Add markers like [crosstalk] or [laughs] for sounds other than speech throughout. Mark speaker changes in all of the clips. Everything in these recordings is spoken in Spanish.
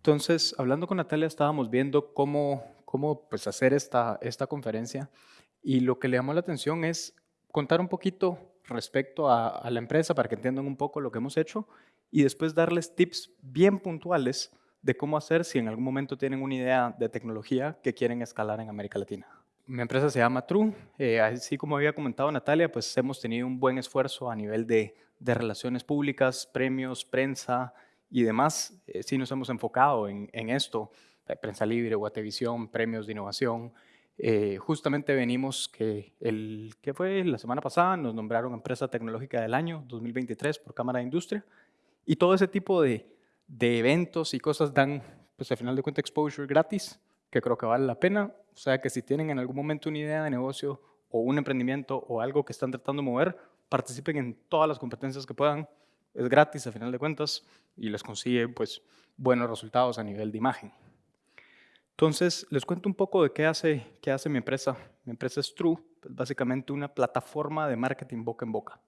Speaker 1: Entonces, hablando con Natalia, estábamos viendo cómo, cómo pues, hacer esta, esta conferencia y lo que le llamó la atención es contar un poquito respecto a, la empresa para que entiendan un poco lo que hemos hecho y después darles tips bien puntuales de cómo hacer si en algún momento tienen una idea de tecnología que quieren escalar en América Latina. Mi empresa se llama True. Eh, así como había comentado Natalia, pues hemos tenido un buen esfuerzo a nivel de, de relaciones públicas, premios, prensa, y demás, eh, sí nos hemos enfocado en, en esto, eh, Prensa Libre, Guatevisión, premios de innovación. Eh, justamente venimos que el que fue la semana pasada nos nombraron empresa tecnológica del año 2023 por Cámara de Industria y todo ese tipo de, de eventos y cosas dan, pues al final de cuentas, exposure gratis, que creo que vale la pena. O sea que si tienen en algún momento una idea de negocio o un emprendimiento o algo que están tratando de mover, participen en todas las competencias que puedan es gratis a final de cuentas y les consigue pues, buenos resultados a nivel de imagen. Entonces, les cuento un poco de qué hace, mi empresa. Mi empresa es True, pues básicamente una plataforma de marketing boca en boca.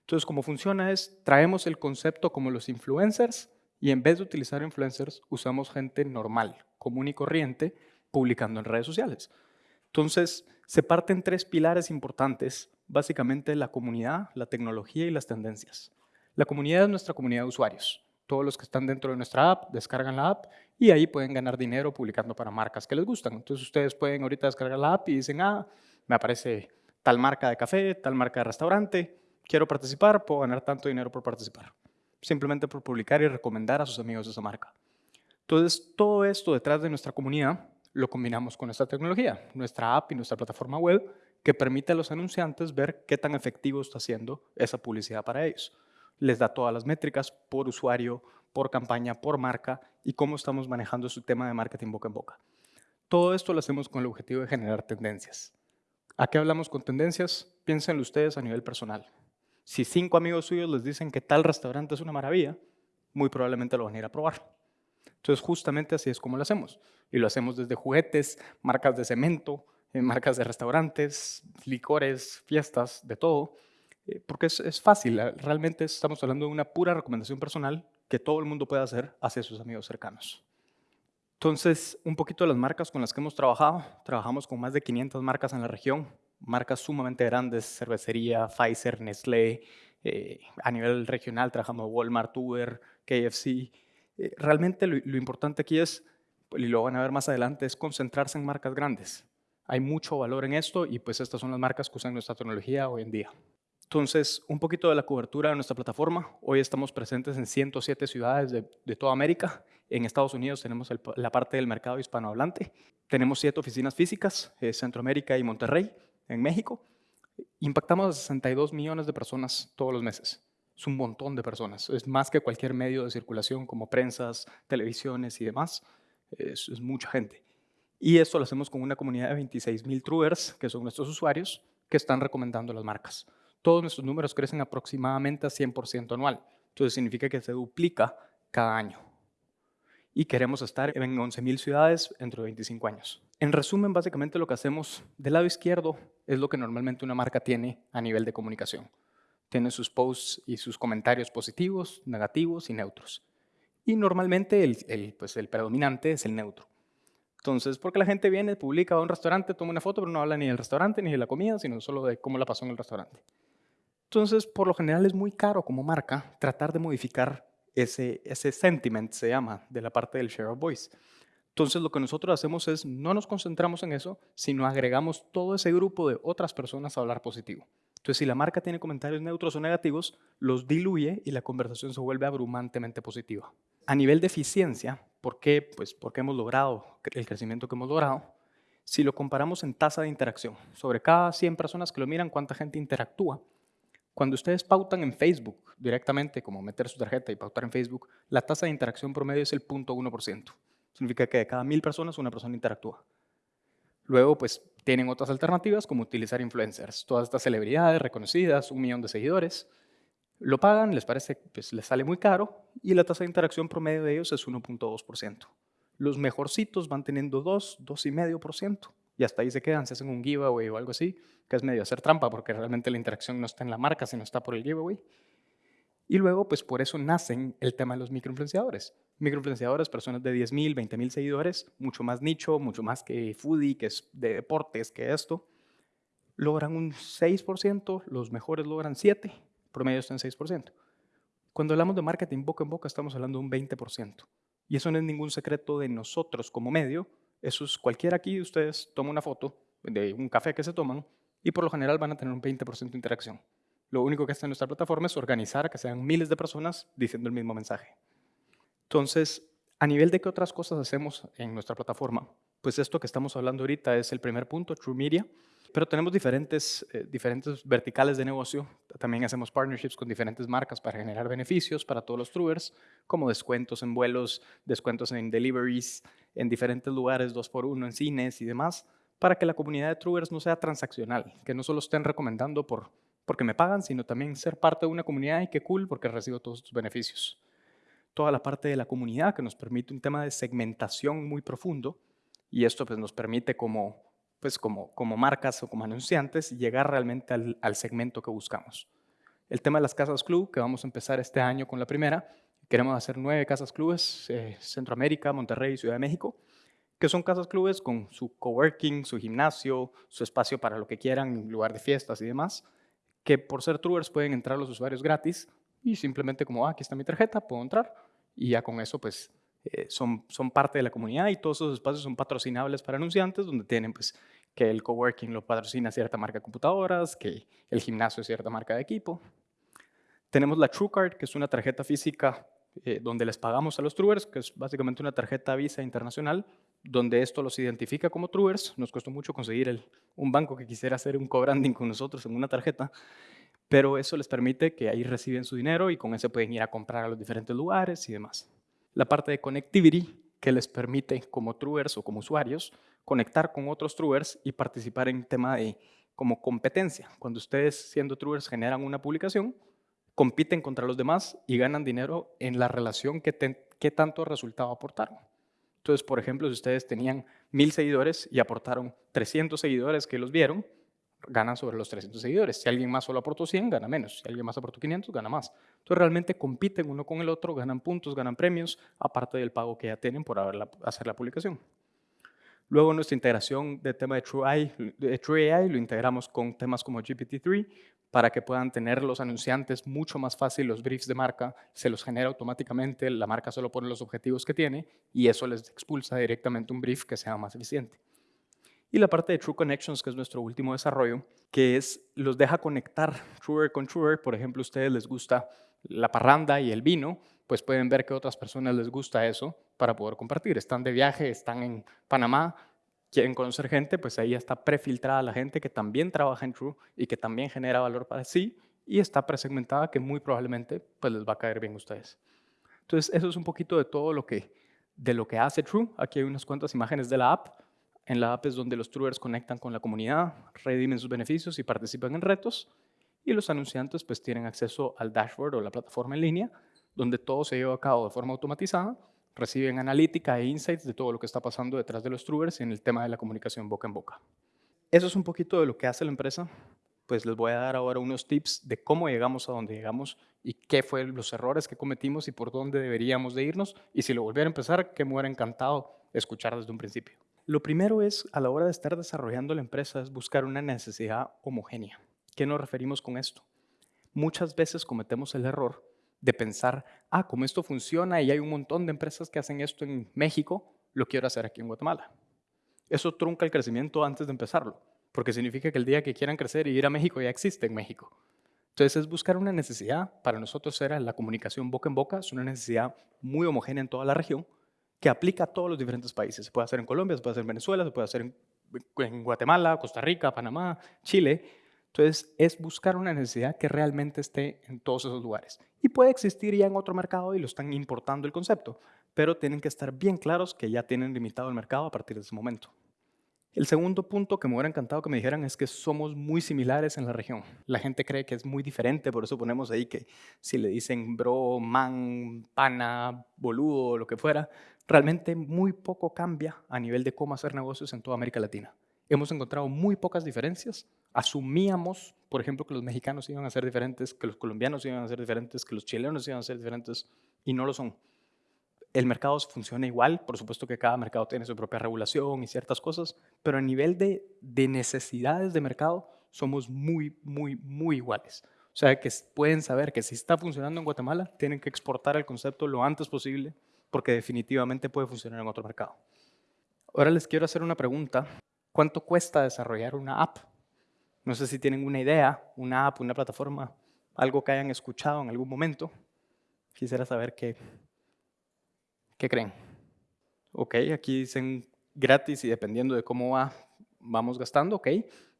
Speaker 1: Entonces, cómo funciona es, traemos el concepto como los influencers y en vez de utilizar influencers, usamos gente normal, común y corriente, publicando en redes sociales. Entonces, se parten tres pilares importantes, básicamente la comunidad, la tecnología y las tendencias. La comunidad es nuestra comunidad de usuarios. Todos los que están dentro de nuestra app descargan la app y ahí pueden ganar dinero publicando para marcas que les gustan. Entonces ustedes pueden ahorita descargar la app y dicen, ah, me aparece tal marca de café, tal marca de restaurante, quiero participar, puedo ganar tanto dinero por participar. Simplemente por publicar y recomendar a sus amigos esa marca. Entonces todo esto detrás de nuestra comunidad lo combinamos con nuestra tecnología, nuestra app y nuestra plataforma web que permite a los anunciantes ver qué tan efectivo está haciendo esa publicidad para ellos les da todas las métricas por usuario, por campaña, por marca y cómo estamos manejando su tema de marketing boca en boca. Todo esto lo hacemos con el objetivo de generar tendencias. ¿A qué hablamos con tendencias? Piénsenlo ustedes a nivel personal. Si cinco amigos suyos les dicen que tal restaurante es una maravilla, muy probablemente lo van a ir a probar. Entonces, justamente así es como lo hacemos. Y lo hacemos desde juguetes, marcas de cemento, eh, marcas de restaurantes, licores, fiestas, de todo. Eh, porque es, fácil, ah, realmente estamos hablando de una pura recomendación personal que todo el mundo puede hacer hacia sus amigos cercanos. Entonces, un poquito de las marcas con las que hemos trabajado. Trabajamos con más de 500 marcas en la región, marcas sumamente grandes, cervecería, Pfizer, Nestlé. Eh, a nivel regional trabajamos Walmart, Uber, KFC. Eh, realmente lo, lo, importante aquí es, y lo van a ver más adelante, es concentrarse en marcas grandes. Hay mucho valor en esto y pues estas son las marcas que usan nuestra tecnología hoy en día. Entonces, un poquito de la cobertura de nuestra plataforma. Hoy estamos presentes en 107 ciudades de, toda América. En Estados Unidos tenemos la parte del mercado hispanohablante. Tenemos siete oficinas físicas, eh, Centroamérica y Monterrey, en México. Impactamos a 62 millones de personas todos los meses. Es un montón de personas. Es más que cualquier medio de circulación como prensas, televisiones y demás. Es, es mucha gente. Y esto lo hacemos con una comunidad de 26 mil truers, que son nuestros usuarios, que están recomendando las marcas todos nuestros números crecen aproximadamente a 100% anual. Entonces significa que se duplica cada año. Y queremos estar en 11.000 ciudades dentro de 25 años. En resumen, básicamente lo que hacemos del lado izquierdo es lo que normalmente una marca tiene a nivel de comunicación. Tiene sus posts y sus comentarios positivos, negativos y neutros. Y normalmente el, el, pues el predominante es el neutro. Entonces, porque la gente viene, publica, a un restaurante, toma una foto, pero no habla ni del restaurante ni de la comida, sino solo de cómo la pasó en el restaurante. Entonces, por lo general es muy caro como marca tratar de modificar ese, ese sentiment, se llama, de la parte del share of voice. Entonces, lo que nosotros hacemos es, no nos concentramos en eso, sino agregamos todo ese grupo de otras personas a hablar positivo. Entonces, si la marca tiene comentarios neutros o negativos, los diluye y la conversación se vuelve abrumantemente positiva. A nivel de eficiencia, ¿por qué? Pues porque hemos logrado el crecimiento que hemos logrado. Si lo comparamos en tasa de interacción, sobre cada 100 personas que lo miran, ¿cuánta gente interactúa? Cuando ustedes pautan en Facebook directamente, como meter su tarjeta y pautar en Facebook, la tasa de interacción promedio es el 0.1%. Significa que de cada mil personas una persona interactúa. Luego, pues, tienen otras alternativas como utilizar influencers. Todas estas celebridades reconocidas, un millón de seguidores, lo pagan, les parece, pues les sale muy caro y la tasa de interacción promedio de ellos es 1.2%. Los mejorcitos van teniendo 2, 2,5% y hasta ahí se quedan, se hacen un giveaway o algo así, que es medio hacer trampa porque realmente la interacción no está en la marca, sino está por el giveaway. Y luego, pues por eso nacen el tema de los microinfluenciadores. Microinfluenciadores, personas de 10.000, 20.000 seguidores, mucho más nicho, mucho más que foodie, que es de deportes, que esto. Logran un 6%, los mejores logran 7%, promedio está en 6%. Cuando hablamos de marketing boca en boca, estamos hablando de un 20%. Y eso no es ningún secreto de nosotros como medio. Eso es cualquiera aquí de ustedes toma una foto de un café que se toman y por lo general van a tener un 20% de interacción. Lo único que en nuestra plataforma es organizar que sean miles de personas diciendo el mismo mensaje. Entonces, a nivel de qué otras cosas hacemos en nuestra plataforma, pues esto que estamos hablando ahorita es el primer punto, True Media, pero tenemos diferentes, eh, diferentes verticales de negocio. También hacemos partnerships con diferentes marcas para generar beneficios para todos los truers, como descuentos en vuelos, descuentos en deliveries, en diferentes lugares, dos por uno, en cines y demás, para que la comunidad de truers no sea transaccional, que no solo estén recomendando por porque me pagan, sino también ser parte de una comunidad y qué cool porque recibo todos estos beneficios. Toda la parte de la comunidad que nos permite un tema de segmentación muy profundo y esto pues nos permite como, pues como, como marcas o como anunciantes llegar realmente al, segmento que buscamos. El tema de las casas club, que vamos a empezar este año con la primera, queremos hacer nueve casas clubes, eh, Centroamérica, Monterrey, Ciudad de México, que son casas clubes con su coworking, su gimnasio, su espacio para lo que quieran, lugar de fiestas y demás, que por ser truers pueden entrar los usuarios gratis y simplemente como, ah, aquí está mi tarjeta, puedo entrar y ya con eso pues eh, son, son parte de la comunidad y todos esos espacios son patrocinables para anunciantes donde tienen pues que el coworking lo patrocina cierta marca de computadoras, que el gimnasio es cierta marca de equipo. Tenemos la TrueCard, que es una tarjeta física eh, donde les pagamos a los truers, que es básicamente una tarjeta Visa internacional, donde esto los identifica como truers. Nos costó mucho conseguir un banco que quisiera hacer un co-branding con nosotros en una tarjeta, pero eso les permite que ahí reciben su dinero y con eso pueden ir a comprar a los diferentes lugares y demás. La parte de connectivity que les permite como truers o como usuarios conectar con otros truers y participar en tema de como competencia. Cuando ustedes siendo truers generan una publicación, compiten contra los demás y ganan dinero en la relación que, tanto resultado aportaron. Entonces, por ejemplo, si ustedes tenían mil seguidores y aportaron 300 seguidores que los vieron, ganan sobre los 300 seguidores. Si alguien más solo aportó 100, gana menos. Si alguien más aportó 500, gana más. Entonces, realmente compiten uno con el otro, ganan puntos, ganan premios, aparte del pago que ya tienen por hacer la publicación. Luego nuestra integración de tema de TrueAI, de TrueAI lo integramos con temas como GPT-3 para que puedan tener los anunciantes mucho más fácil los briefs de marca, se los genera automáticamente, la marca solo pone los objetivos que tiene y eso les expulsa directamente un brief que sea más eficiente. Y la parte de True Connections, que es nuestro último desarrollo, que es los deja conectar Truer con Truer. Por ejemplo, a ustedes les gusta la parranda y el vino, pues pueden ver que a otras personas les gusta eso para poder compartir. Están de viaje, están en Panamá, quieren conocer gente, pues ahí está prefiltrada la gente que también trabaja en True y que también genera valor para sí y está presegmentada que muy probablemente pues les va a caer bien a ustedes. Entonces, eso es un poquito de todo lo que, de lo que hace True. Aquí hay unas cuantas imágenes de la app. En la app es donde los Truers conectan con la comunidad, redimen sus beneficios y participan en retos. Y los anunciantes pues tienen acceso al dashboard o la plataforma en línea donde todo se lleva a cabo de forma automatizada, reciben analítica e insights de todo lo que está pasando detrás de los truers en el tema de la comunicación boca en boca. Eso es un poquito de lo que hace la empresa. Pues les voy a dar ahora unos tips de cómo llegamos a donde llegamos y qué fueron los errores que cometimos y por dónde deberíamos de irnos. Y si lo volviera a empezar, que me hubiera encantado escuchar desde un principio. Lo primero es, a la hora de estar desarrollando la empresa, es buscar una necesidad homogénea. ¿Qué nos referimos con esto? Muchas veces cometemos el error de pensar, ah, como esto funciona y hay un montón de empresas que hacen esto en México, lo quiero hacer aquí en Guatemala. Eso trunca el crecimiento antes de empezarlo, porque significa que el día que quieran crecer y ir a México ya existe en México. Entonces es buscar una necesidad, para nosotros era la comunicación boca en boca, es una necesidad muy homogénea en toda la región, que aplica a todos los diferentes países. Se puede hacer en Colombia, se puede hacer en Venezuela, se puede hacer en, Guatemala, Costa Rica, Panamá, Chile, entonces, es buscar una necesidad que realmente esté en todos esos lugares. Y puede existir ya en otro mercado y lo están importando el concepto, pero tienen que estar bien claros que ya tienen limitado el mercado a partir de ese momento. El segundo punto que me hubiera encantado que me dijeran es que somos muy similares en la región. La gente cree que es muy diferente, por eso ponemos ahí que si le dicen bro, man, pana, boludo, lo que fuera, realmente muy poco cambia a nivel de cómo hacer negocios en toda América Latina hemos encontrado muy pocas diferencias. Asumíamos por ejemplo, que los mexicanos iban a ser diferentes, que los colombianos iban a ser diferentes, que los chilenos iban a ser diferentes, y no lo son. El mercado funciona igual, por supuesto que cada mercado tiene su propia regulación y ciertas cosas, pero a nivel de, de necesidades de mercado somos muy, muy, muy iguales. O sea, que pueden saber que si está funcionando en Guatemala, tienen que exportar el concepto lo antes posible, porque definitivamente puede funcionar en otro mercado. Ahora les quiero hacer una pregunta. ¿Cuánto cuesta desarrollar una app? No sé si tienen una idea, una app, una plataforma, algo que hayan escuchado en algún momento. Quisiera saber qué, qué creen. Ok, aquí dicen gratis y dependiendo de cómo va, vamos gastando, ok.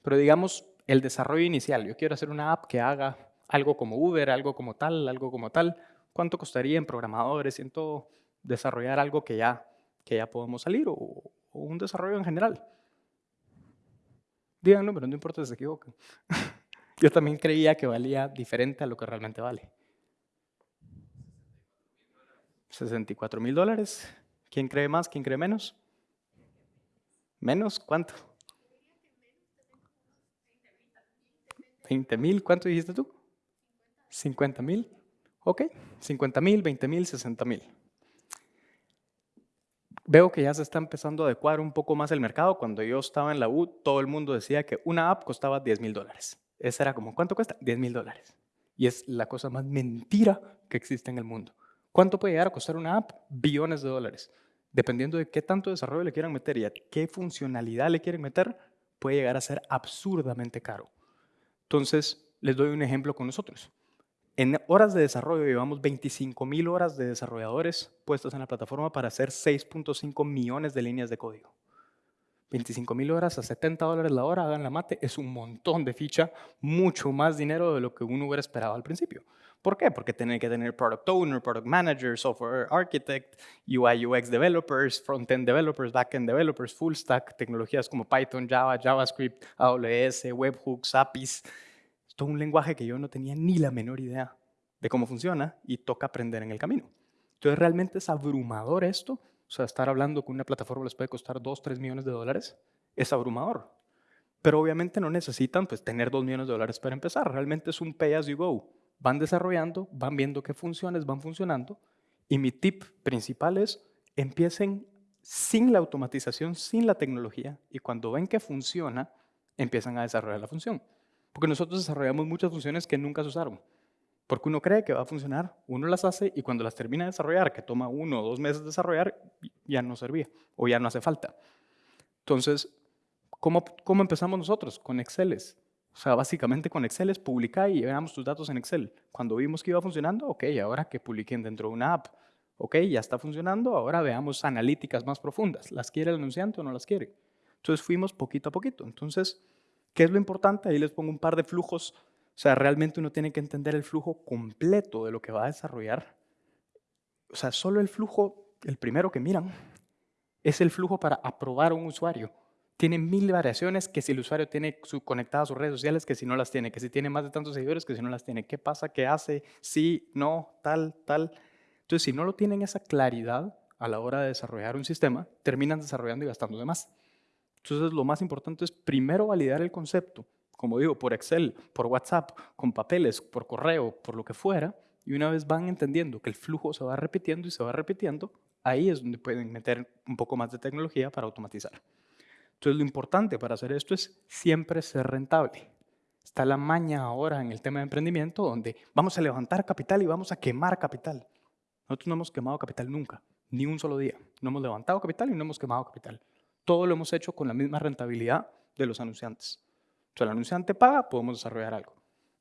Speaker 1: Pero digamos, el desarrollo inicial. Yo quiero hacer una app que haga algo como Uber, algo como tal, algo como tal. ¿Cuánto costaría en programadores y en todo desarrollar algo que ya, que ya podemos salir o, un desarrollo en general? Díganlo, pero no importa si se equivocan. [laughs] Yo también creía que valía diferente a lo que realmente vale. 64 mil dólares. ¿Quién cree más? ¿Quién cree menos? ¿Menos? ¿Cuánto? 20 mil. ¿Cuánto dijiste tú? 50 mil. Ok, 50 mil, 20 mil, 60 mil. Veo que ya se está empezando a adecuar un poco más el mercado. Cuando yo estaba en la U, todo el mundo decía que una app costaba 10 mil dólares. Esa era como, ¿cuánto cuesta? 10 mil dólares. Y es la cosa más mentira que existe en el mundo. ¿Cuánto puede llegar a costar una app? Billones de dólares. Dependiendo de qué tanto desarrollo le quieran meter y a qué funcionalidad le quieren meter, puede llegar a ser absurdamente caro. Entonces, les doy un ejemplo con nosotros. En horas de desarrollo llevamos 25 mil horas de desarrolladores puestos en la plataforma para hacer 6.5 millones de líneas de código. 25 mil horas a 70 dólares la hora, hagan la mate, es un montón de ficha, mucho más dinero de lo que uno hubiera esperado al principio. ¿Por qué? Porque tiene que tener product owner, product manager, software architect, UI UX developers, front-end developers, back-end developers, full stack, tecnologías como Python, Java, JavaScript, AWS, webhooks, APIs, todo un lenguaje que yo no tenía ni la menor idea de cómo funciona y toca aprender en el camino. Entonces realmente es abrumador esto, o sea, estar hablando con una plataforma les puede costar 2, 3 millones de dólares, es abrumador. Pero obviamente no necesitan pues, tener 2 millones de dólares para empezar, realmente es un pay as you go. Van desarrollando, van viendo qué funciones van funcionando y mi tip principal es empiecen sin la automatización, sin la tecnología y cuando ven que funciona, empiezan a desarrollar la función. Porque nosotros desarrollamos muchas funciones que nunca se usaron. Porque uno cree que va a funcionar, uno las hace y cuando las termina de desarrollar, que toma uno o dos meses de desarrollar, ya no servía o ya no hace falta. Entonces, ¿cómo, cómo empezamos nosotros? Con Excel. O sea, básicamente con Excel es publicar y veamos tus datos en Excel. Cuando vimos que iba funcionando, ok, ahora que publiquen dentro de una app. Ok, ya está funcionando, ahora veamos analíticas más profundas. ¿Las quiere el anunciante o no las quiere? Entonces fuimos poquito a poquito. Entonces, ¿Qué es lo importante? Ahí les pongo un par de flujos. O sea, realmente uno tiene que entender el flujo completo de lo que va a desarrollar. O sea, solo el flujo, el primero que miran, es el flujo para aprobar a un usuario. Tiene mil variaciones, que si el usuario tiene su, sus redes sociales, que si no las tiene, que si tiene más de tantos seguidores, que si no las tiene. ¿Qué pasa? ¿Qué hace? Sí, no, tal, tal. Entonces, si no lo tienen esa claridad a la hora de desarrollar un sistema, terminan desarrollando y gastando de más. Entonces lo más importante es primero validar el concepto, como digo, por Excel, por WhatsApp, con papeles, por correo, por lo que fuera, y una vez van entendiendo que el flujo se va repitiendo y se va repitiendo, ahí es donde pueden meter un poco más de tecnología para automatizar. Entonces lo importante para hacer esto es siempre ser rentable. Está la maña ahora en el tema de emprendimiento donde vamos a levantar capital y vamos a quemar capital. Nosotros no hemos quemado capital nunca, ni un solo día. No hemos levantado capital y no hemos quemado capital todo lo hemos hecho con la misma rentabilidad de los anunciantes. Si el anunciante paga, podemos desarrollar algo.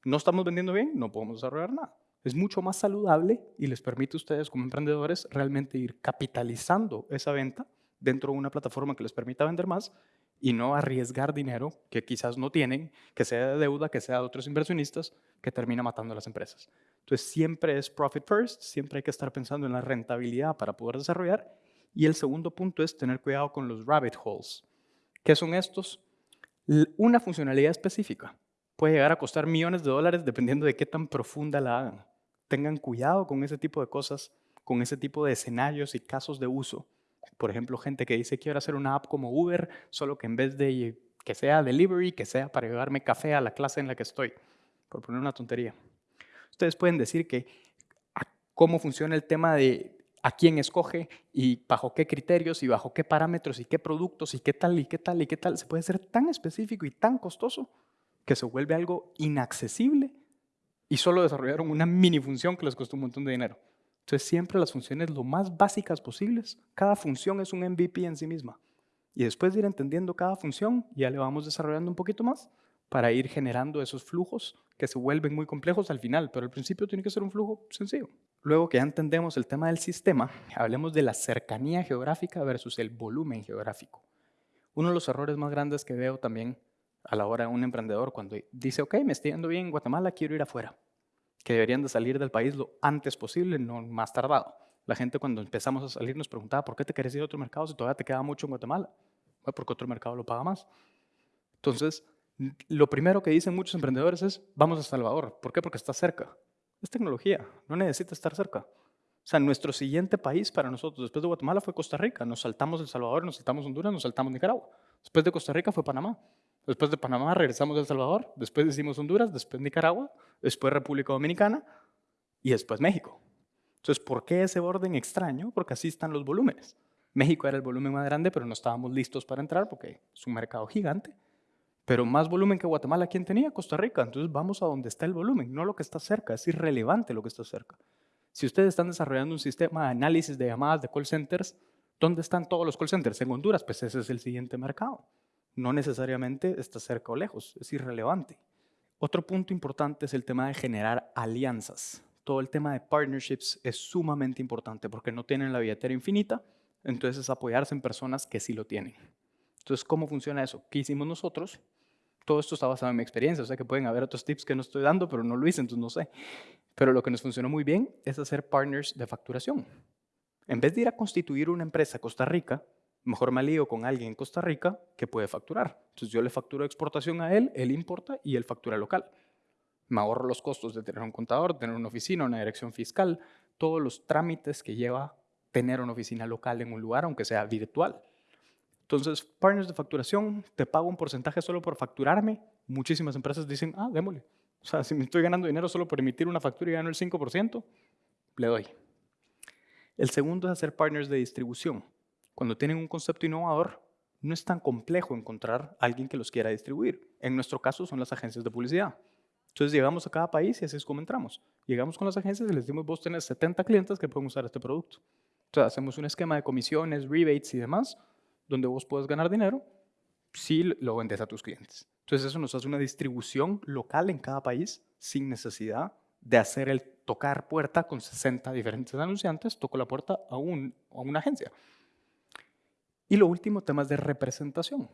Speaker 1: No estamos vendiendo bien, no podemos desarrollar nada. Es mucho más saludable y les permite a ustedes como emprendedores realmente ir capitalizando esa venta dentro de una plataforma que les permita vender más y no arriesgar dinero que quizás no tienen, que sea de deuda, que sea de otros inversionistas, que termina matando a las empresas. Entonces siempre es profit first, siempre hay que estar pensando en la rentabilidad para poder desarrollar y el segundo punto es tener cuidado con los rabbit holes. ¿Qué son estos? Una funcionalidad específica puede llegar a costar millones de dólares dependiendo de qué tan profunda la hagan. Tengan cuidado con ese tipo de cosas, con ese tipo de escenarios y casos de uso. Por ejemplo, gente que dice quiero hacer una app como Uber, solo que en vez de que sea delivery, que sea para llevarme café a la clase en la que estoy, por poner una tontería. Ustedes pueden decir que cómo funciona el tema de a quién escoge y bajo qué criterios y bajo qué parámetros y qué productos y qué tal y qué tal y qué tal, se puede ser tan específico y tan costoso que se vuelve algo inaccesible y solo desarrollaron una mini función que les costó un montón de dinero. Entonces siempre las funciones lo más básicas posibles, cada función es un MVP en sí misma. Y después de ir entendiendo cada función, ya le vamos desarrollando un poquito más para ir generando esos flujos que se vuelven muy complejos al final, pero al principio tiene que ser un flujo sencillo. Luego que ya entendemos el tema del sistema, hablemos de la cercanía geográfica versus el volumen geográfico. Uno de los errores más grandes que veo también a la hora de un emprendedor cuando dice, ok, me estoy yendo bien en Guatemala, quiero ir afuera, que deberían de salir del país lo antes posible, no más tardado. La gente cuando empezamos a salir nos preguntaba, ¿por qué te querés ir a otro mercado si todavía te queda mucho en Guatemala? Bueno, porque otro mercado lo paga más. Entonces, lo primero que dicen muchos emprendedores es, vamos a Salvador. ¿Por qué? Porque está cerca. Es tecnología, no necesita estar cerca. O sea, nuestro siguiente país para nosotros después de Guatemala fue Costa Rica. Nos saltamos El Salvador, nos saltamos Honduras, nos saltamos Nicaragua. Después de Costa Rica fue Panamá. Después de Panamá regresamos a El Salvador, después hicimos Honduras, después Nicaragua, después República Dominicana y después México. Entonces, ¿por qué ese orden extraño? Porque así están los volúmenes. México era el volumen más grande, pero no estábamos listos para entrar porque es un mercado gigante. Pero más volumen que Guatemala, ¿quién tenía? Costa Rica. Entonces vamos a donde está el volumen, no lo que está cerca. Es irrelevante lo que está cerca. Si ustedes están desarrollando un sistema de análisis de llamadas de call centers, ¿dónde están todos los call centers? En Honduras, pues ese es el siguiente mercado. No necesariamente está cerca o lejos, es irrelevante. Otro punto importante es el tema de generar alianzas. Todo el tema de partnerships es sumamente importante porque no tienen la billetera infinita, entonces es apoyarse en personas que sí lo tienen. Entonces, ¿cómo funciona eso? ¿Qué hicimos nosotros? todo esto está basado en mi experiencia, o sea que pueden haber otros tips que no estoy dando, pero no lo hice, entonces no sé. Pero lo que nos funcionó muy bien es hacer partners de facturación. En vez de ir a constituir una empresa en Costa Rica, mejor me lío con alguien en Costa Rica que puede facturar. Entonces yo le facturo exportación a él, él importa y él factura local. Me ahorro los costos de tener un contador, tener una oficina, una dirección fiscal, todos los trámites que lleva tener una oficina local en un lugar, aunque sea virtual. Entonces, partners de facturación, te pago un porcentaje solo por facturarme. Muchísimas empresas dicen, ah, démosle. O sea, si me estoy ganando dinero solo por emitir una factura y gano el 5%, le doy. El segundo es hacer partners de distribución. Cuando tienen un concepto innovador, no es tan complejo encontrar alguien que los quiera distribuir. En nuestro caso son las agencias de publicidad. Entonces llegamos a cada país y así es como entramos. Llegamos con las agencias y les decimos, vos tenés 70 clientes que pueden usar este producto. Entonces hacemos un esquema de comisiones, rebates y demás donde vos puedes ganar dinero si lo vendes a tus clientes. Entonces eso nos hace una distribución local en cada país sin necesidad de hacer el tocar puerta con 60 diferentes anunciantes, toco la puerta a, un, a una agencia. Y lo último, temas de representación.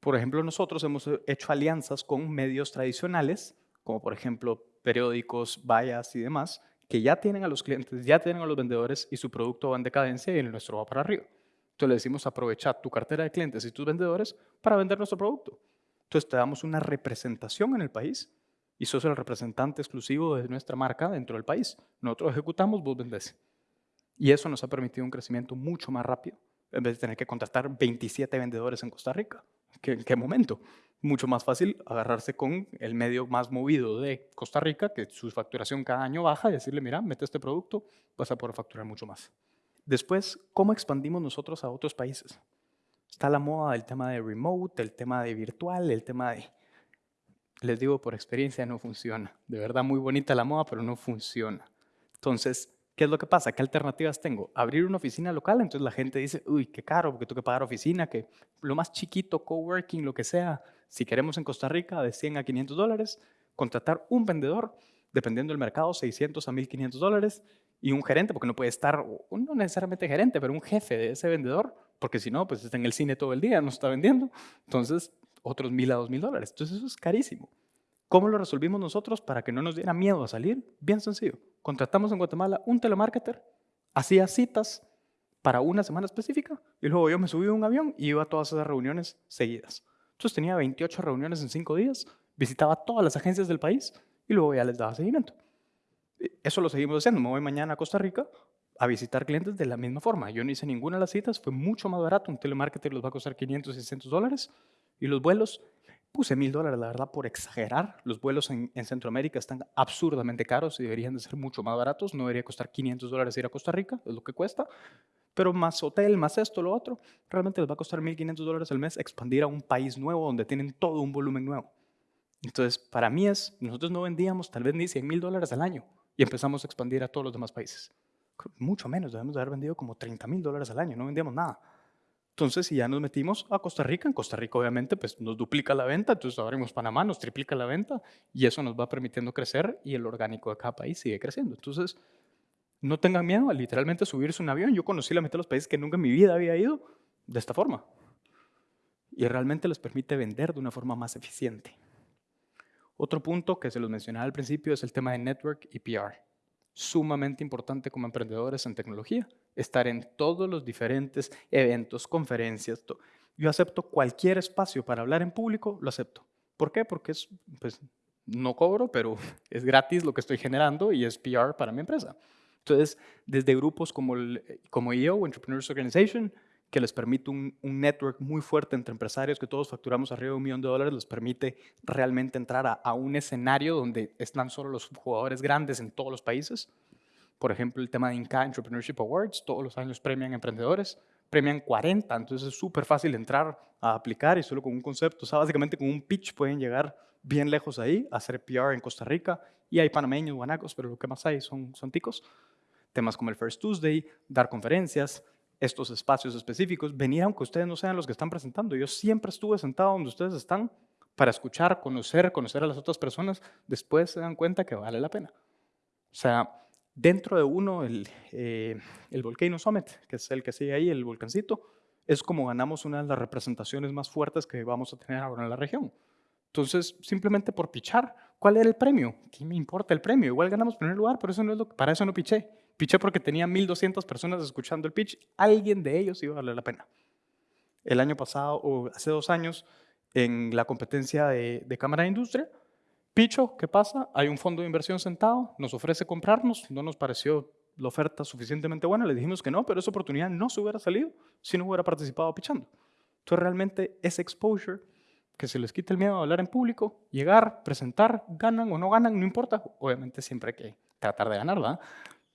Speaker 1: Por ejemplo, nosotros hemos hecho alianzas con medios tradicionales, como por ejemplo periódicos, vallas y demás, que ya tienen a los clientes, ya tienen a los vendedores y su producto va en decadencia y el nuestro va para arriba. Entonces le decimos aprovechar tu cartera de clientes y tus vendedores para vender nuestro producto. Entonces te damos una representación en el país y sos el representante exclusivo de nuestra marca dentro del país. Nosotros ejecutamos, vos vendés. Y eso nos ha permitido un crecimiento mucho más rápido en vez de tener que contratar 27 vendedores en Costa Rica. ¿En qué momento? Mucho más fácil agarrarse con el medio más movido de Costa Rica, que su facturación cada año baja, y decirle, mira, mete este producto, vas a poder facturar mucho más. Después, ¿cómo expandimos nosotros a otros países? Está la moda del tema de remote, el tema de virtual, el tema de... Les digo por experiencia, no funciona. De verdad, muy bonita la moda, pero no funciona. Entonces, ¿qué es lo que pasa? ¿Qué alternativas tengo? Abrir una oficina local, entonces la gente dice, uy, qué caro, porque tengo que pagar oficina, que lo más chiquito, coworking, lo que sea, si queremos en Costa Rica, de 100 a 500 dólares, contratar un vendedor, dependiendo del mercado, 600 a 1500 dólares, y un gerente, porque no puede estar, no necesariamente gerente, pero un jefe de ese vendedor, porque si no, pues está en el cine todo el día, no está vendiendo. Entonces, otros mil a dos mil dólares. Entonces, eso es carísimo. ¿Cómo lo resolvimos nosotros para que no nos diera miedo a salir? Bien sencillo. Contratamos en Guatemala un telemarketer, hacía citas para una semana específica y luego yo me subí a un avión y iba a todas esas reuniones seguidas. Entonces tenía 28 reuniones en 5 días, visitaba todas las agencias del país y luego ya les daba seguimiento. Eso lo seguimos haciendo. Me voy mañana a Costa Rica a visitar clientes de la misma forma. Yo no hice ninguna de las citas, fue mucho más barato. Un telemarketer los va a costar 500, 600 dólares. Y los vuelos, puse mil dólares, la verdad, por exagerar. Los vuelos en, Centroamérica están absurdamente caros y deberían de ser mucho más baratos. No debería costar 500 dólares ir a Costa Rica, es lo que cuesta. Pero más hotel, más esto, lo otro, realmente les va a costar 1.500 dólares al mes expandir a un país nuevo donde tienen todo un volumen nuevo. Entonces, para mí es, nosotros no vendíamos tal vez ni 100 mil dólares al año y empezamos a expandir a todos los demás países. Mucho menos, debemos de haber vendido como 30 mil dólares al año, no vendíamos nada. Entonces, si ya nos metimos a Costa Rica, en Costa Rica obviamente pues nos duplica la venta, entonces abrimos Panamá, nos triplica la venta y eso nos va permitiendo crecer y el orgánico de cada país sigue creciendo. Entonces, no tengan miedo a literalmente subirse un avión. Yo conocí la mitad de los países que nunca en mi vida había ido de esta forma. Y realmente les permite vender de una forma más eficiente. Otro punto que se los mencionaba al principio es el tema de network y PR sumamente importante como emprendedores en tecnología, estar en todos los diferentes eventos, conferencias. Yo acepto cualquier espacio para hablar en público, lo acepto. ¿Por qué? Porque es, pues, no cobro, pero [laughs] es gratis lo que estoy generando y es PR para mi empresa. Entonces, desde grupos como, el, como EO, Entrepreneurs Organization, que les permite un, network muy fuerte entre empresarios que todos facturamos arriba de un millón de dólares, les permite realmente entrar a, un escenario donde están solo los jugadores grandes en todos los países. Por ejemplo, el tema de Inca Entrepreneurship Awards, todos los años premian emprendedores, premian 40, entonces es súper fácil entrar a aplicar y solo con un concepto, o sea, básicamente con un pitch pueden llegar bien lejos ahí, hacer PR en Costa Rica, y hay panameños, guanacos, pero lo que más hay son, son ticos. Temas como el First Tuesday, dar conferencias, estos espacios específicos, venir aunque ustedes no sean los que están presentando. Yo siempre estuve sentado donde ustedes están para escuchar, conocer, conocer a las otras personas, después se dan cuenta que vale la pena. O sea, dentro de uno, el, eh, el Volcano Summit, que es el que sigue ahí, el volcancito, es como ganamos una de las representaciones más fuertes que vamos a tener ahora en la región. Entonces, simplemente por pichar, ¿cuál era el premio? ¿Qué me importa el premio? Igual ganamos primer lugar, pero eso no es lo, para eso no piché. Piché porque tenía 1.200 personas escuchando el pitch. Alguien de ellos iba a valer la pena. El año pasado, o hace dos años, en la competencia de, Cámara de Industria, Picho, ¿qué pasa? Hay un fondo de inversión sentado, nos ofrece comprarnos, no nos pareció la oferta suficientemente buena, le dijimos que no, pero esa oportunidad no se hubiera salido si no hubiera participado pichando. Entonces realmente ese exposure, que se les quite el miedo a hablar en público, llegar, presentar, ganan o no ganan, no importa, obviamente siempre hay que tratar de ganar.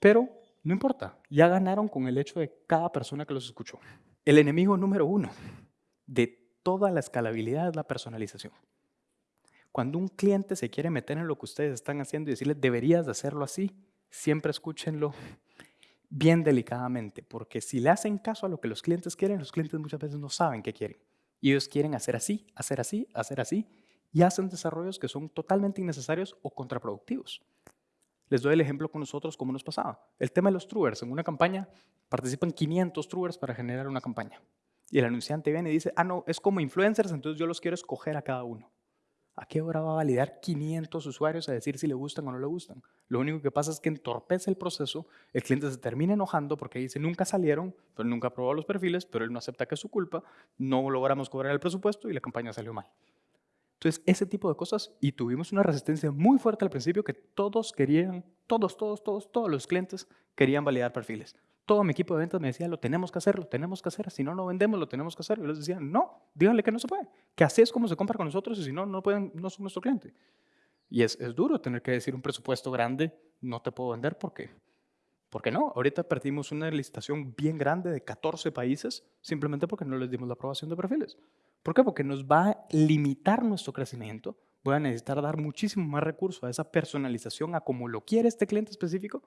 Speaker 1: Pero no importa, ya ganaron con el hecho de cada persona que los escuchó. El enemigo número uno de toda la escalabilidad es la personalización. Cuando un cliente se quiere meter en lo que ustedes están haciendo y decirle, deberías de hacerlo así, siempre escúchenlo bien delicadamente, porque si le hacen caso a lo que los clientes quieren, los clientes muchas veces no saben qué quieren. Y ellos quieren hacer así, hacer así, hacer así, y hacen desarrollos que son totalmente innecesarios o contraproductivos. Les doy el ejemplo con nosotros, como nos pasaba. El tema de los truers. En una campaña participan 500 truers para generar una campaña. Y el anunciante viene y dice, ah, no, es como influencers, entonces yo los quiero escoger a cada uno. ¿A qué hora va a validar 500 usuarios a decir si le gustan o no le gustan? Lo único que pasa es que entorpece el proceso, el cliente se termina enojando porque dice nunca salieron, pero nunca probó los perfiles, pero él no acepta que es su culpa, no logramos cobrar el presupuesto y la campaña salió mal. Entonces, ese tipo de cosas, y tuvimos una resistencia muy fuerte al principio que todos querían, todos, todos, todos, todos los clientes querían validar perfiles. Todo mi equipo de ventas me decía, lo tenemos que hacer, lo tenemos que hacer, si no, no vendemos, lo tenemos que hacer. Y les decía, no, díganle que no se puede, que así es como se compra con nosotros y si no, no, pueden, no son nuestro cliente. Y es, es duro tener que decir un presupuesto grande, no te puedo vender porque, ¿por qué no? Ahorita perdimos una licitación bien grande de 14 países simplemente porque no les dimos la aprobación de perfiles. ¿Por qué? Porque nos va a limitar nuestro crecimiento. Voy a necesitar dar muchísimo más recursos a esa personalización, a como lo quiere este cliente específico,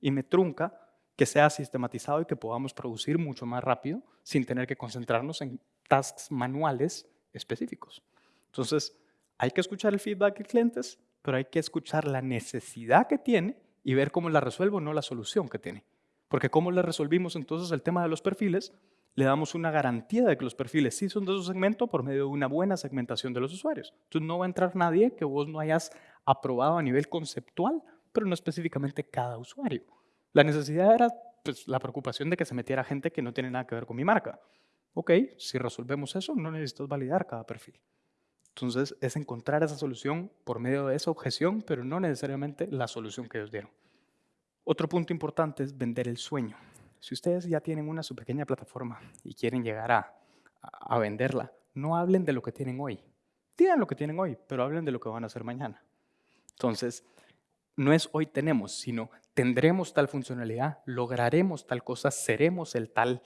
Speaker 1: y me trunca que sea sistematizado y que podamos producir mucho más rápido sin tener que concentrarnos en tasks manuales específicos. Entonces, hay que escuchar el feedback de clientes, pero hay que escuchar la necesidad que tiene y ver cómo la resuelvo, no la solución que tiene. Porque cómo le resolvimos entonces el tema de los perfiles, le damos una garantía de que los perfiles sí son de su segmento por medio de una buena segmentación de los usuarios. Entonces no va a entrar nadie que vos no hayas aprobado a nivel conceptual, pero no específicamente cada usuario. La necesidad era pues, la preocupación de que se metiera gente que no tiene nada que ver con mi marca. Ok, si resolvemos eso, no necesitas validar cada perfil. Entonces es encontrar esa solución por medio de esa objeción, pero no necesariamente la solución que ellos dieron. Otro punto importante es vender el sueño. Si ustedes ya tienen una su pequeña plataforma y quieren llegar a, a venderla, no hablen de lo que tienen hoy. Digan lo que tienen hoy, pero hablen de lo que van a hacer mañana. Entonces, no es hoy tenemos, sino tendremos tal funcionalidad, lograremos tal cosa, seremos el tal,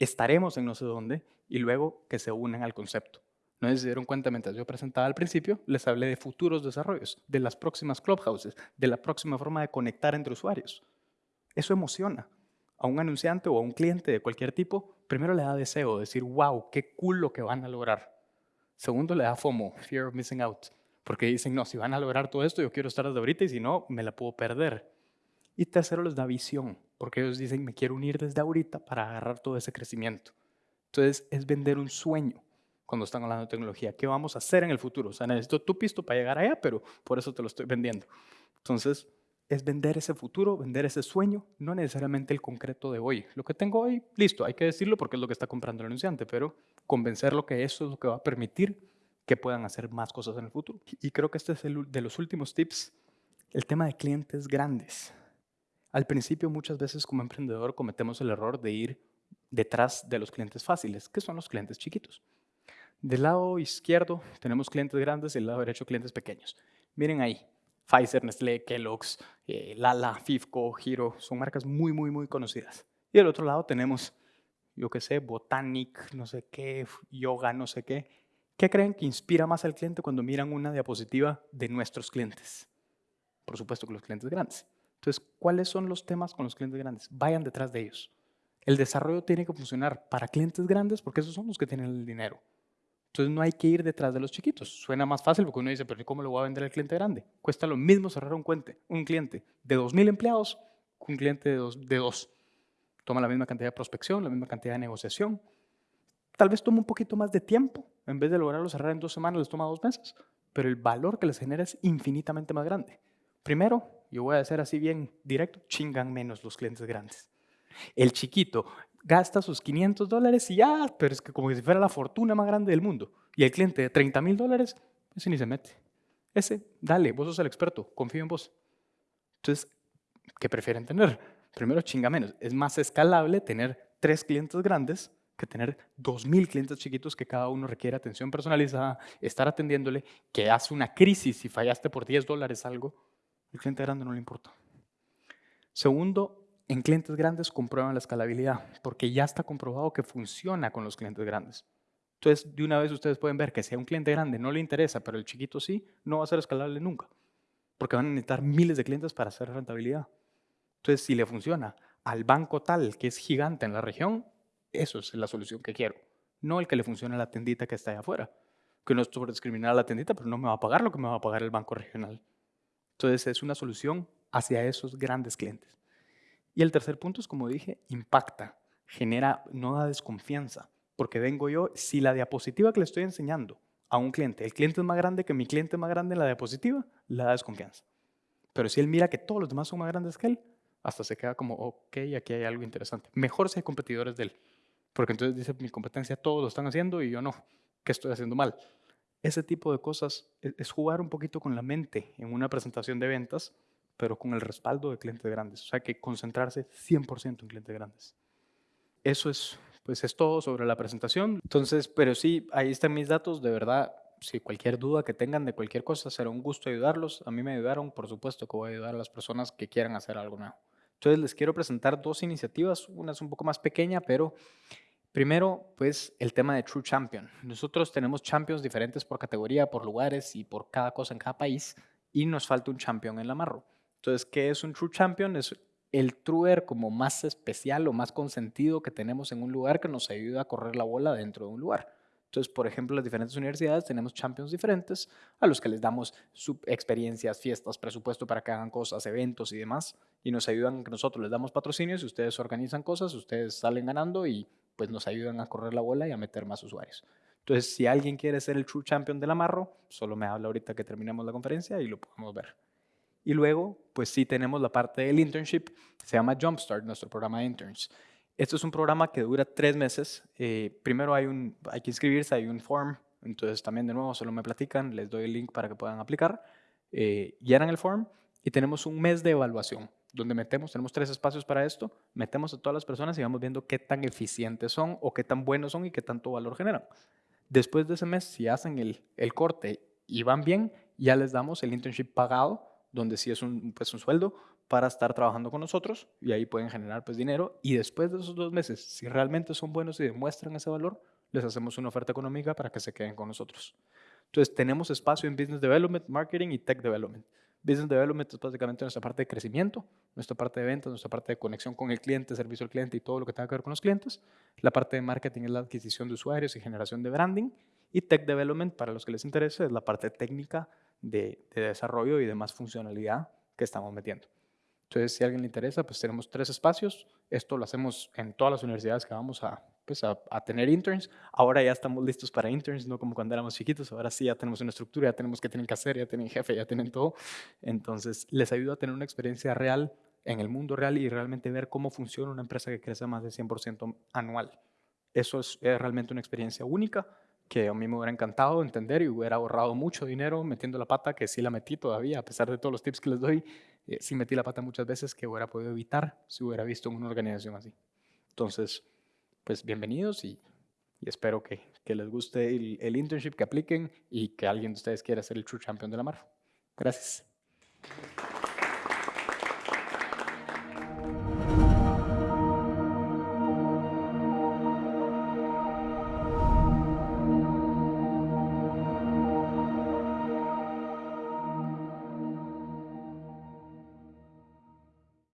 Speaker 1: estaremos en no sé dónde y luego que se unen al concepto. No se dieron cuenta mientras yo presentaba al principio, les hablé de futuros desarrollos, de las próximas clubhouses, de la próxima forma de conectar entre usuarios. Eso emociona. A un anunciante o a un cliente de cualquier tipo, primero le da deseo, decir, wow, qué cool lo que van a lograr. Segundo, le da FOMO, fear of missing out, porque dicen, no, si van a lograr todo esto, yo quiero estar desde ahorita y si no, me la puedo perder. Y tercero, les da visión, porque ellos dicen, me quiero unir desde ahorita para agarrar todo ese crecimiento. Entonces, es vender un sueño cuando están hablando de tecnología. ¿Qué vamos a hacer en el futuro? O sea, necesito tu pisto para llegar allá, pero por eso te lo estoy vendiendo. Entonces, es vender ese futuro, vender ese sueño, no necesariamente el concreto de hoy. Lo que tengo hoy, listo, hay que decirlo porque es lo que está comprando el anunciante, pero convencerlo que eso es lo que va a permitir que puedan hacer más cosas en el futuro. Y creo que este es el de los últimos tips, el tema de clientes grandes. Al principio muchas veces como emprendedor cometemos el error de ir detrás de los clientes fáciles, que son los clientes chiquitos. Del lado izquierdo tenemos clientes grandes y del lado derecho clientes pequeños. Miren ahí, Pfizer, Nestlé, Kellogg's, eh, Lala, Fifco, Hero, son marcas muy, muy, muy conocidas. Y del otro lado tenemos, yo qué sé, Botanic, no sé qué, Yoga, no sé qué. ¿Qué creen que inspira más al cliente cuando miran una diapositiva de nuestros clientes? Por supuesto que los clientes grandes. Entonces, ¿cuáles son los temas con los clientes grandes? Vayan detrás de ellos. El desarrollo tiene que funcionar para clientes grandes porque esos son los que tienen el dinero. Entonces no hay que ir detrás de los chiquitos. Suena más fácil porque uno dice, pero ¿cómo lo voy a vender al cliente grande? Cuesta lo mismo cerrar un, cliente, un cliente de 2.000 empleados que un cliente de de dos. Toma la misma cantidad de prospección, la misma cantidad de negociación. Tal vez toma un poquito más de tiempo. En vez de lograrlo cerrar en dos semanas, les toma dos meses. Pero el valor que les genera es infinitamente más grande. Primero, yo voy a decir así bien directo, chingan menos los clientes grandes. El chiquito gasta sus 500 dólares y ya, pero es que como si fuera la fortuna más grande del mundo. Y el cliente de 30 mil dólares, ese ni se mete. Ese, dale, vos sos el experto, confío en vos. Entonces, ¿qué prefieren tener? Primero, chinga menos. Es más escalable tener tres clientes grandes que tener 2.000 clientes chiquitos que cada uno requiere atención personalizada, estar atendiéndole, que hace una crisis y fallaste por 10 dólares algo, el cliente grande no le importa. Segundo, en clientes grandes comprueban la escalabilidad, porque ya está comprobado que funciona con los clientes grandes. Entonces, de una vez ustedes pueden ver que si a un cliente grande no le interesa, pero el chiquito sí, no va a ser escalable nunca, porque van a necesitar miles de clientes para hacer rentabilidad. Entonces, si le funciona al banco tal que es gigante en la región, eso es la solución que quiero, no el que le funcione a la tendita que está allá afuera. Que no es sobre discriminar a la tendita, pero no me va a pagar lo que me va a pagar el banco regional. Entonces, es una solución hacia esos grandes clientes. Y el tercer punto es, como dije, impacta, genera, no da desconfianza, porque vengo yo, si la diapositiva que le estoy enseñando a un cliente, el cliente es más grande que mi cliente más grande en la diapositiva, le da desconfianza. Pero si él mira que todos los demás son más grandes que él, hasta se queda como, ok, aquí hay algo interesante. Mejor si hay competidores de él, porque entonces dice, mi competencia todos lo están haciendo y yo no, ¿qué estoy haciendo mal? Ese tipo de cosas e, es jugar un poquito con la mente en una presentación de ventas pero con el respaldo de clientes grandes. O sea, que concentrarse 100% en clientes grandes. Eso es, pues es todo sobre la presentación. Entonces, pero sí, ahí están mis datos. De verdad, si cualquier duda que tengan de cualquier cosa, será un gusto ayudarlos. A mí me ayudaron, por supuesto que voy a ayudar a las personas que quieran hacer algo nuevo. Entonces, les quiero presentar dos iniciativas. Una es un poco más pequeña, pero Primero, pues el tema de True Champion. Nosotros tenemos champions diferentes por categoría, por lugares y por cada cosa en cada país, y nos falta un champion en la Marro. Entonces, ¿qué es un True Champion? Es el truer como más especial o más consentido que tenemos en un lugar que nos ayuda a correr la bola dentro de un lugar. Entonces, por ejemplo, las diferentes universidades tenemos champions diferentes a los que les damos experiencias, fiestas, presupuesto para que hagan cosas, eventos y demás, y nos ayudan, que nosotros les damos patrocinios y ustedes organizan cosas, ustedes salen ganando y pues nos ayudan a correr la bola y a meter más usuarios. Entonces, si alguien quiere ser el True Champion del Amarro, solo me habla ahorita que terminemos la conferencia y lo podemos ver. Y luego, pues sí tenemos la parte del internship, se llama Jumpstart, nuestro programa de interns. Esto es un programa que dura tres meses. Eh, primero hay, un, hay que inscribirse, hay un form, entonces también de nuevo solo me platican, les doy el link para que puedan aplicar, eh, llenan el form y tenemos un mes de evaluación donde metemos, tenemos tres espacios para esto, metemos a todas las personas y vamos viendo qué tan eficientes son o qué tan buenos son y qué tanto valor generan. Después de ese mes, si hacen el, el corte y van bien, ya les damos el internship pagado, donde sí es un, pues, un sueldo para estar trabajando con nosotros y ahí pueden generar pues dinero y después de esos dos meses, si realmente son buenos y demuestran ese valor, les hacemos una oferta económica para que se queden con nosotros. Entonces tenemos espacio en Business Development, Marketing y Tech Development. Business Development es básicamente nuestra parte de crecimiento, nuestra parte de ventas, nuestra parte de conexión con el cliente, servicio al cliente y todo lo que tenga que ver con los clientes. La parte de marketing es la adquisición de usuarios y generación de branding. Y Tech Development, para los que les interese, es la parte técnica de, de desarrollo y de más funcionalidad que estamos metiendo. Entonces, si a alguien le interesa, pues tenemos tres espacios. Esto lo hacemos en todas las universidades que vamos a, pues a, tener interns. Ahora ya estamos listos para interns, no como cuando éramos chiquitos. Ahora sí ya tenemos una estructura, ya tenemos que tienen que hacer, ya tienen jefe, ya tienen todo. Entonces, les ayuda a tener una experiencia real en el mundo real y realmente ver cómo funciona una empresa que crece más de 100% anual. Eso es, es realmente una experiencia única que a mí me hubiera encantado entender y hubiera ahorrado mucho dinero metiendo la pata, que sí la metí todavía, a pesar de todos los tips que les doy, eh, sí metí la pata muchas veces que hubiera podido evitar si hubiera visto una organización así. Entonces, pues bienvenidos y, espero que, les guste el, el, internship, que apliquen y que alguien de ustedes quiera ser el True Champion de la mar. Gracias.